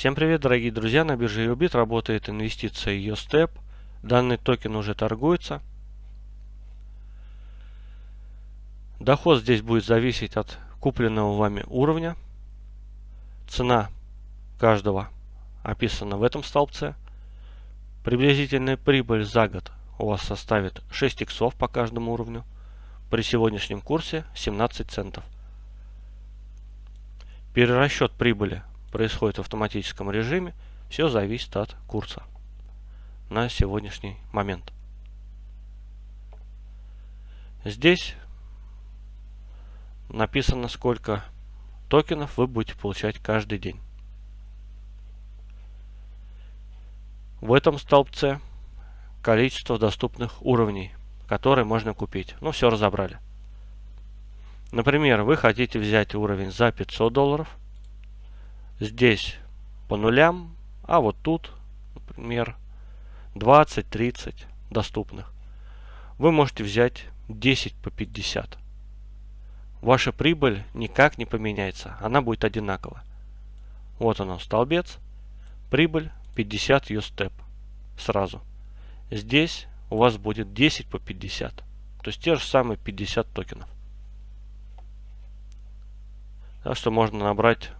Всем привет, дорогие друзья! На бирже Ubit работает инвестиция YoStep. Данный токен уже торгуется. Доход здесь будет зависеть от купленного вами уровня. Цена каждого описана в этом столбце. Приблизительная прибыль за год у вас составит 6 иксов по каждому уровню. При сегодняшнем курсе 17 центов. Перерасчет прибыли происходит в автоматическом режиме. Все зависит от курса на сегодняшний момент. Здесь написано, сколько токенов вы будете получать каждый день. В этом столбце количество доступных уровней, которые можно купить. Ну, все разобрали. Например, вы хотите взять уровень за 500 долларов. Здесь по нулям, а вот тут, например, 20-30 доступных. Вы можете взять 10 по 50. Ваша прибыль никак не поменяется, она будет одинакова. Вот оно, столбец, прибыль 50 USTEP сразу. Здесь у вас будет 10 по 50, то есть те же самые 50 токенов. Так что можно набрать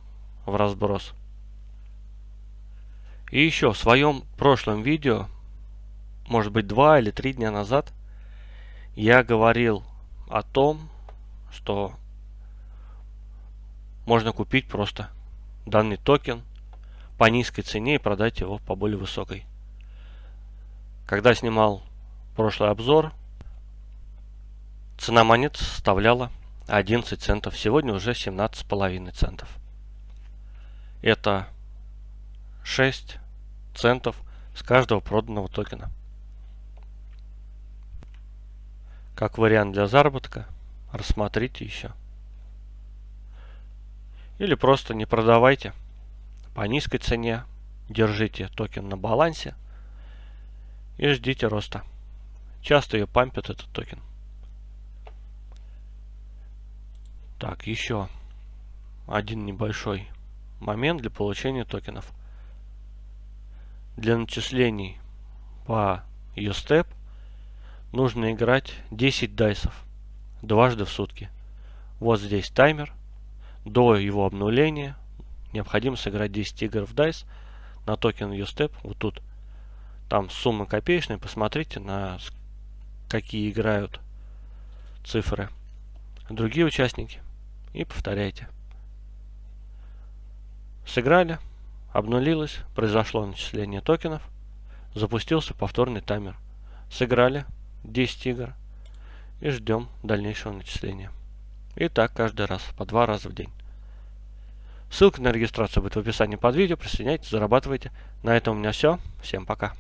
в разброс. И еще в своем прошлом видео, может быть два или три дня назад, я говорил о том, что можно купить просто данный токен по низкой цене и продать его по более высокой. Когда снимал прошлый обзор, цена монет составляла 11 центов. Сегодня уже 17,5 центов. Это 6 центов с каждого проданного токена. Как вариант для заработка рассмотрите еще. Или просто не продавайте по низкой цене, держите токен на балансе и ждите роста. Часто ее пампят этот токен. Так, еще один небольшой момент для получения токенов. Для начислений по USTEP нужно играть 10 дайсов дважды в сутки. Вот здесь таймер. До его обнуления необходимо сыграть 10 игр в DICE на токен USTEP. Вот тут там сумма копеечная. Посмотрите на какие играют цифры другие участники и повторяйте. Сыграли, обнулилось, произошло начисление токенов, запустился повторный таймер. Сыграли 10 игр, и ждем дальнейшего начисления. И так каждый раз, по два раза в день. Ссылка на регистрацию будет в описании под видео. Присоединяйтесь, зарабатывайте. На этом у меня все. Всем пока.